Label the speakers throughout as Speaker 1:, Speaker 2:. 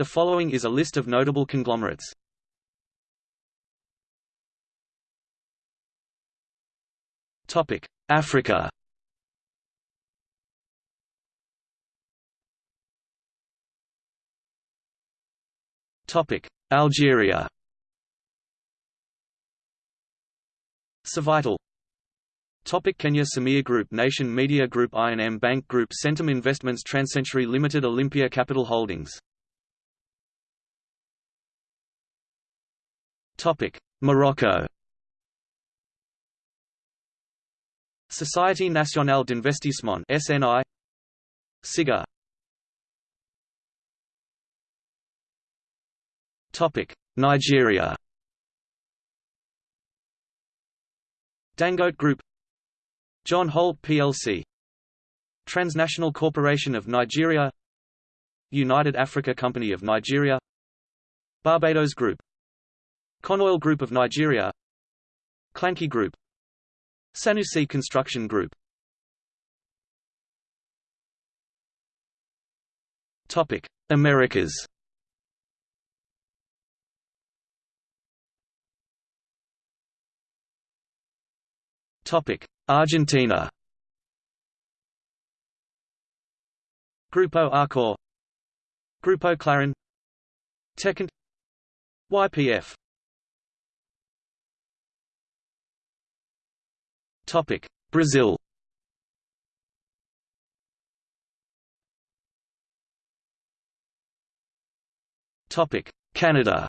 Speaker 1: The following is a list of notable conglomerates. Topic: Africa. Topic: Algeria. Cevital Topic Kenya Samia Group Nation Media Group I&M Bank Group Centum Investments Transcentury Limited Olympia Capital Holdings Morocco. Société Nationale d'Investissement SNI SIGA. Topic. Nigeria. Dangote Group. John Holt plc Transnational Corporation of Nigeria. United Africa Company of Nigeria. Barbados Group Conoil Group of Nigeria. Clanky Group. Sanusi Construction Group. Topic Americas. Topic Argentina. Grupo Arcor Grupo Clarin Techint YPF Topic. Brazil. Topic. Canada.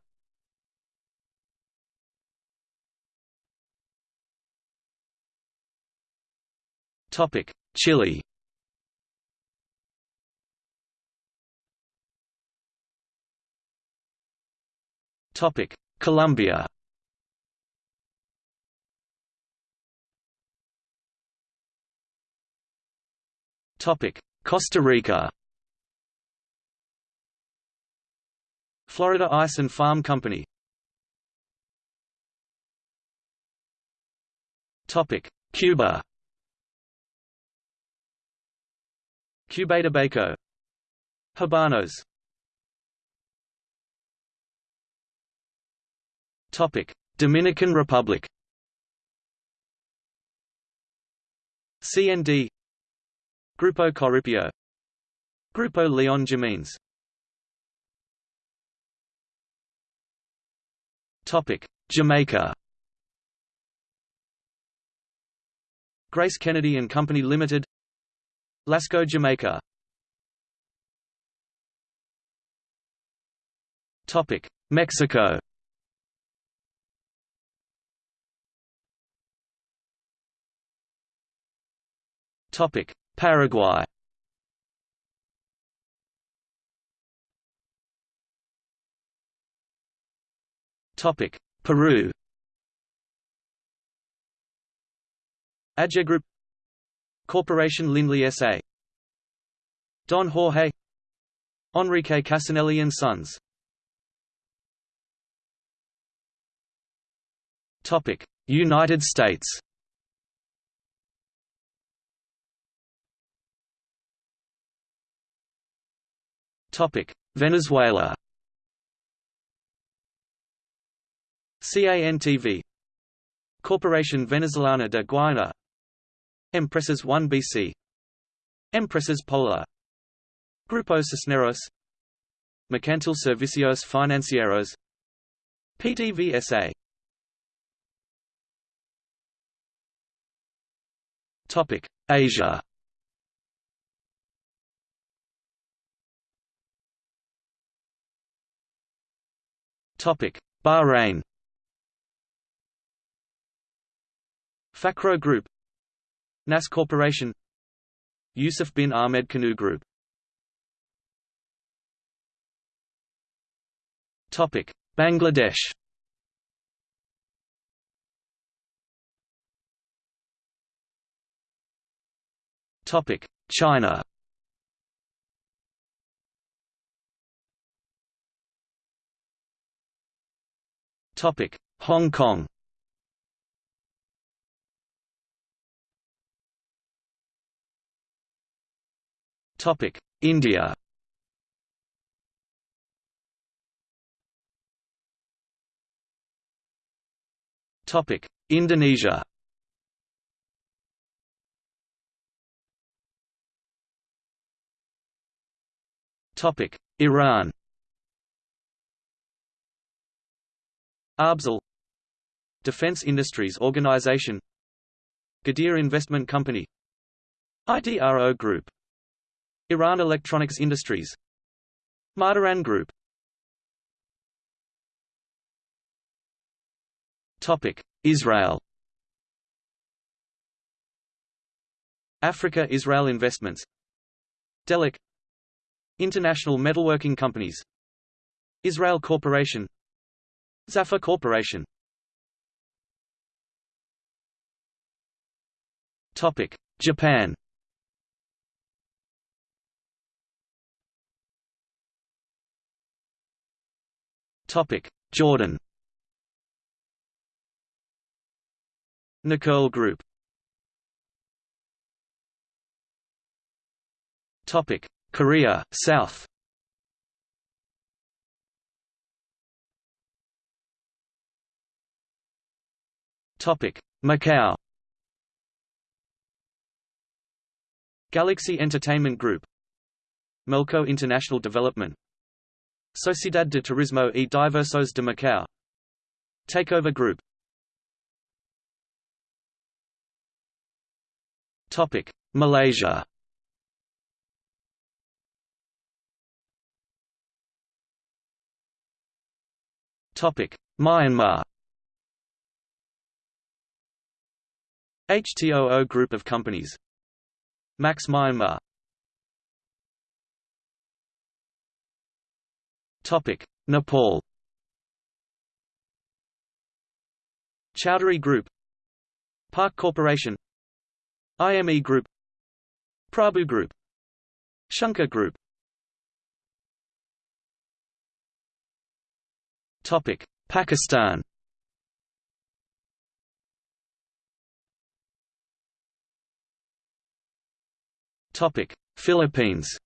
Speaker 1: Topic: Chile. Topic: Colombia. Topic: Costa Rica. Florida Ice and Farm Company. Topic: Cuba. Cubatabaco Habanos Topic Dominican Republic CND Grupo Corripio Grupo Leon Jimenez Topic. Jamaica. Grace Kennedy and Company Limited. Lasco Jamaica. Topic. Mexico. Topic Paraguay. Topic Peru. Adja Group. Corporation Lindley S.A. Don Jorge. Enrique Casanelli and Sons. Topic: United States. Venezuela. CANTV Corporación Venezolana de Guayana Empresas 1 BC Empresas Polar Grupo Cisneros. Mercantil Servicios Financieros. PDVSA Topic. Asia Topic. Bahrain. Fakhro Group. NAS Corporation. Yusuf bin Ahmed Kanoo Group. Topic. Bangladesh. Topic. China Topic: Hong Kong. Topic: India. Topic: Indonesia. Topic: Iran. Arbzel Defense Industries Organization Ghadir Investment Company IDRO Group Iran Electronics Industries Mardaran Group Topic: Israel. Africa Israel Investments. Delek International Metalworking Companies. Israel Corporation Zaffa Corporation Topic: Japan. Topic: Jordan. Nuqul Group. Topic: Korea South. Topic: Macau. Galaxy Entertainment Group. Melco International Development. Sociedad de Turismo e Diversos de Macau. Takeover Group. Topic. Malaysia. Topic. Myanmar HTOO Group of Companies. Max Myanmar Topic: Nepal. Chowdhury Group. Park Corporation. IME Group. Prabhu Group. Shankar Group. Topic: Pakistan Topic: Philippines.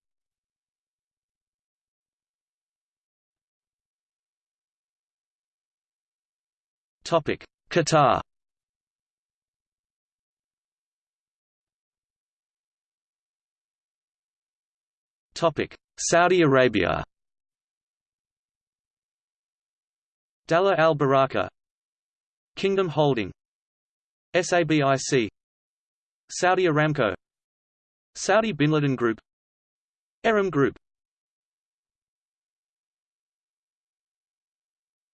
Speaker 1: Topic: Qatar. Topic: Saudi Arabia. Dallah Al Baraka. Kingdom Holding. SABIC Saudi Aramco Saudi Bin Laden Group Aram Group.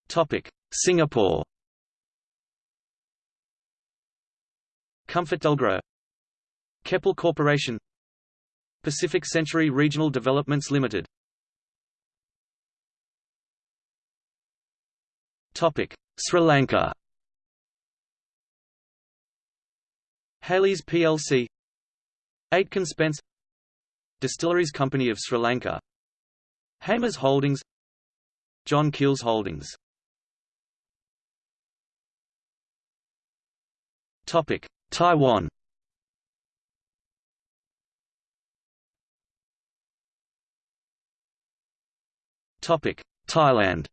Speaker 1: Topic Singapore. ComfortDelGro Keppel Corporation. Pacific Century Regional Developments Limited. Topic Sri Lanka. Hayleys plc Aitken Spence Distilleries Company of Sri Lanka Hemas Holdings John Keells Holdings Topic Taiwan. Topic Thailand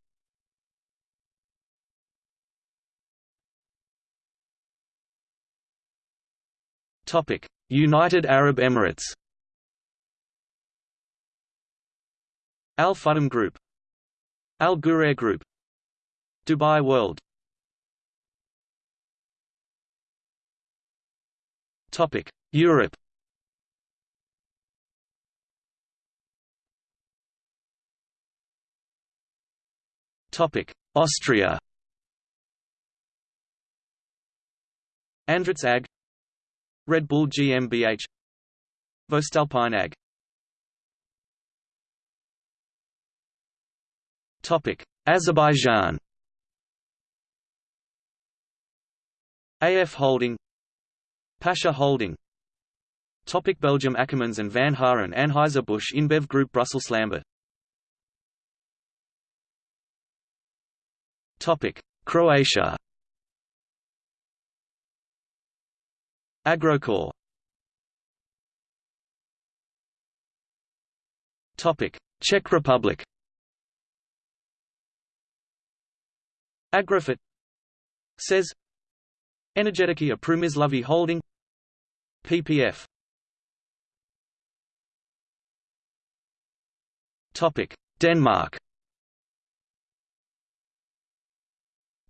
Speaker 1: United Arab Emirates. Al Futtaim Group. Al Ghurair Group. Dubai World. Topic. Europe. Topic. Austria. Andritz AG Red Bull GmbH Voestalpine AG Topic Azerbaijan. AF Holding. Pasha Holding. Topic Belgium Ackermans and Van Haren Anheuser-Busch InBev Group Brussels Lambert. Topic Croatia Agrokor Topic: Czech Republic. Agrofert says Energetyka Przemysłowa Holding PPF Topic Denmark.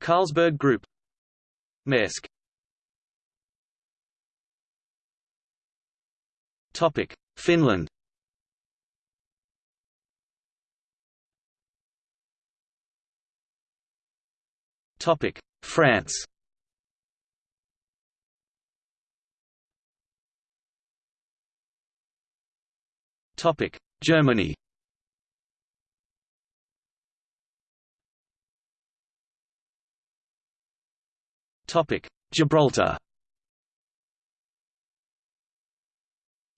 Speaker 1: Carlsberg Group. Maersk Topic. Finland. Topic. France. Topic. Germany. Topic. Gibraltar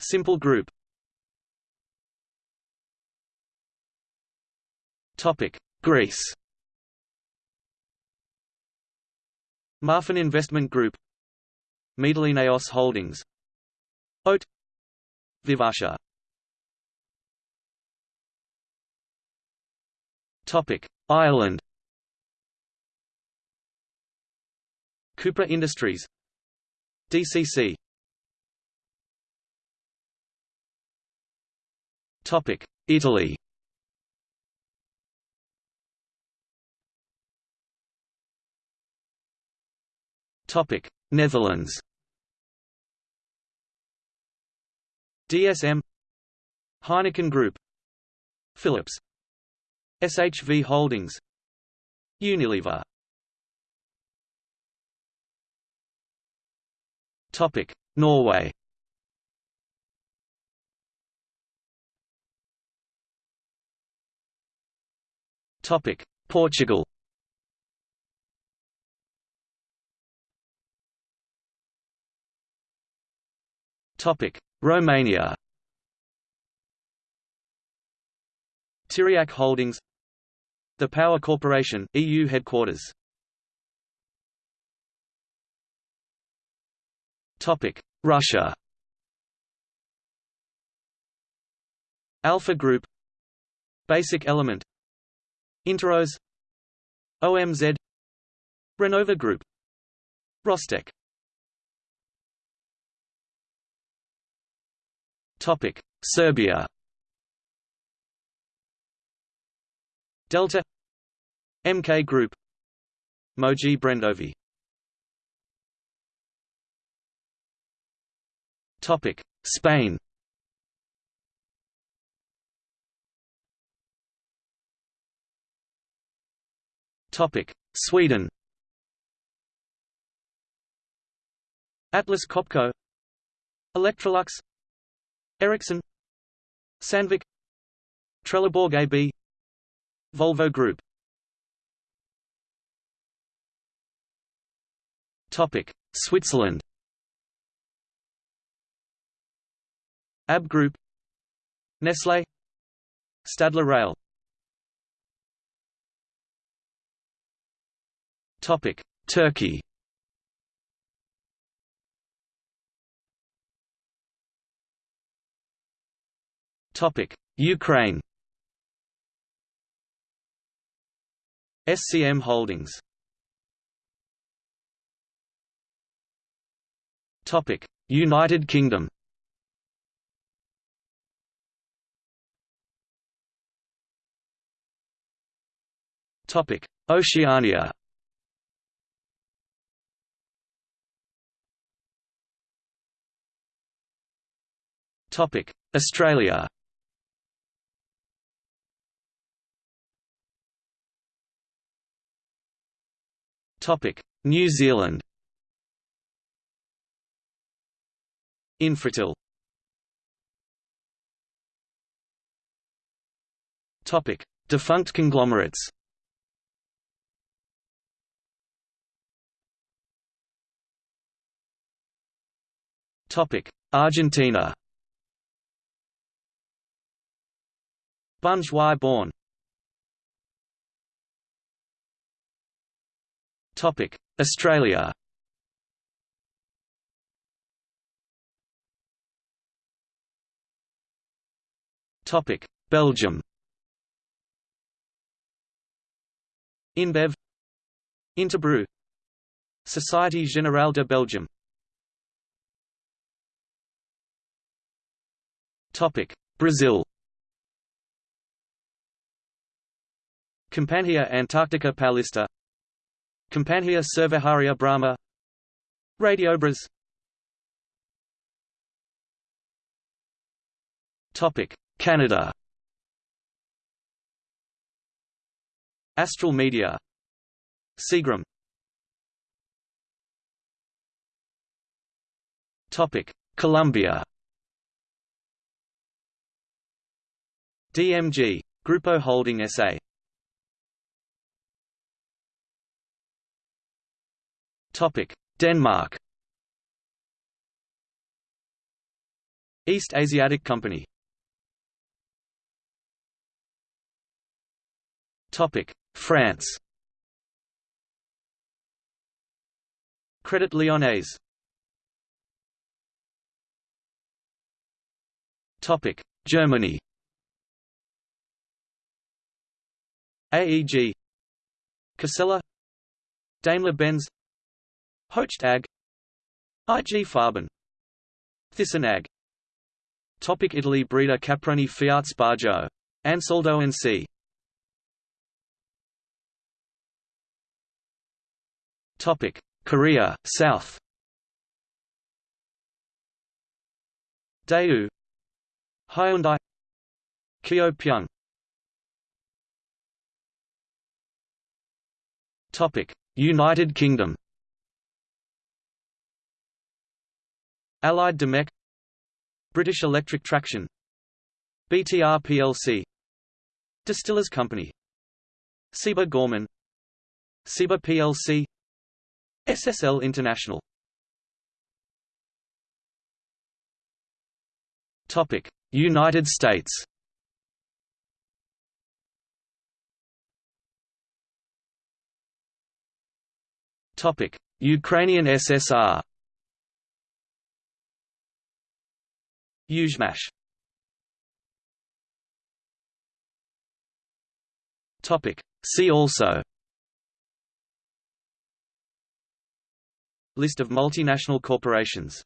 Speaker 1: Simple group. Topic. Greece Marfin Investment Group. Mytilineos Holdings. Oat. Vivasha. Topic. Ireland. Cupra Industries. DCC Topic. Italy. Topic. Netherlands. DSM Heineken Group. Philips. SHV Holdings. Unilever. Topic. Norway Topic Portugal. Topic Romania. Tiriac Holdings. The Power Corporation, EU headquarters. Topic Russia. Alpha Group. Basic Element Interros OMZ Renova Group. Rostec. Topic. Serbia. Delta. MK Group. Moji Brendovi. Topic. Spain Topic. Sweden. Atlas Copco. Electrolux. Ericsson. Sandvik. Trelleborg AB Volvo Group. Topic. Switzerland. AB Group. Nestlé. Stadler Rail Topic Turkey. Topic Ukraine. SCM Holdings. Topic United Kingdom. Topic Oceania Australia New Zealand. Infratil. Topic: Defunct conglomerates. Topic: Argentina. Y Born. Topic: Australia. Topic: Belgium. InBev, Interbrew, Société Générale de Belgium. Topic Brazil Companhia antarctica Paulista. Companhia Cervejaria Brahma. Radiobras Topic Canada. Astral Media. Seagram. Topic Colombia. DMG Grupo Holding SA Denmark. East Asiatic Company. Topic France. Credit Lyonnais Topic Germany. AEG Cassella. Daimler-Benz Hoechst AG IG Farben. Thyssen Topic Italy Breda Caproni Fiat Spargo. Ansaldo and C. Topic. Korea South. Daewoo Hyundai. Kyo Topic. United Kingdom Allied Domecq British Electric Traction. BTR plc Distillers Company. Ciba Gorman. Ciba plc SSL International. Topic United States. Topic Ukrainian SSR Yuzhmash. Topic. See also. List of multinational corporations